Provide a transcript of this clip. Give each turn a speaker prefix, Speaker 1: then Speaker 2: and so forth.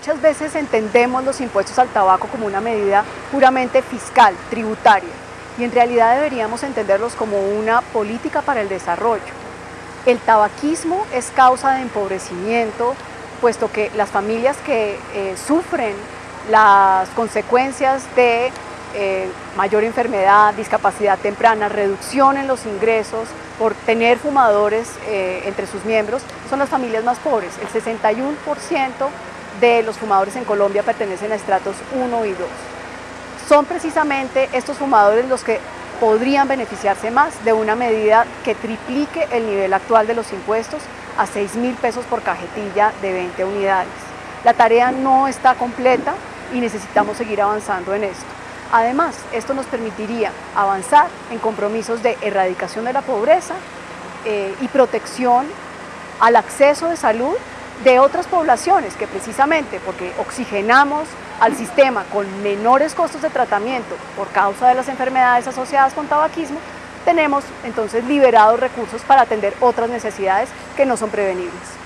Speaker 1: Muchas veces entendemos los impuestos al tabaco como una medida puramente fiscal, tributaria, y en realidad deberíamos entenderlos como una política para el desarrollo. El tabaquismo es causa de empobrecimiento, puesto que las familias que eh, sufren las consecuencias de eh, mayor enfermedad, discapacidad temprana, reducción en los ingresos por tener fumadores eh, entre sus miembros, son las familias más pobres. El 61% de los fumadores en Colombia pertenecen a estratos 1 y 2. Son precisamente estos fumadores los que podrían beneficiarse más de una medida que triplique el nivel actual de los impuestos a 6 mil pesos por cajetilla de 20 unidades. La tarea no está completa y necesitamos seguir avanzando en esto. Además, esto nos permitiría avanzar en compromisos de erradicación de la pobreza eh, y protección al acceso de salud de otras poblaciones que precisamente porque oxigenamos al sistema con menores costos de tratamiento por causa de las enfermedades asociadas con tabaquismo, tenemos entonces liberados recursos para atender otras necesidades que no son prevenibles.